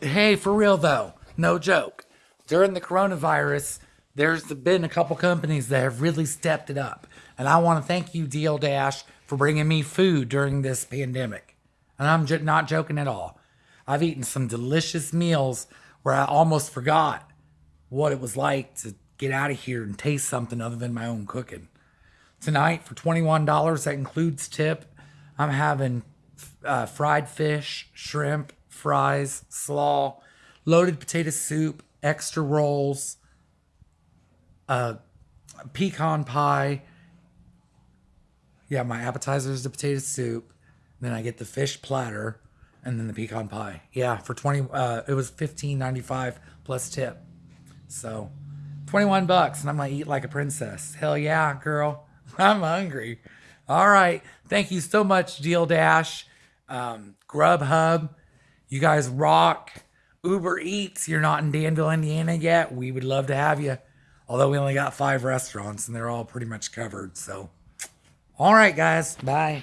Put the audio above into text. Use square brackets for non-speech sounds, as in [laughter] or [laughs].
hey, for real though, no joke. During the coronavirus, there's been a couple companies that have really stepped it up. And I want to thank you, DoorDash, for bringing me food during this pandemic. And I'm j- not joking at all. I've eaten some delicious meals where I almost forgot what it was like to get out of here and taste something other than my own cooking. Tonight, for $21, that includes tip, I'm having uh, fried fish, shrimp, fries, slaw, loaded potato soup, extra rolls, uh, pecan pie. Yeah, my appetizer is the potato soup. Then I get the fish platter, and then the pecan pie. Yeah, for twenty, uh, it was fifteen ninety five plus tip. So, twenty one bucks, and I'm gonna eat like a princess. Hell yeah, girl! [laughs] I'm hungry. All right, thank you so much, DoorDash, um, Grubhub. You guys rock. Uber Eats, you're not in Danville, Indiana yet. We would love to have you. Although we only got five restaurants and they're all pretty much covered. So, all right, guys. Bye.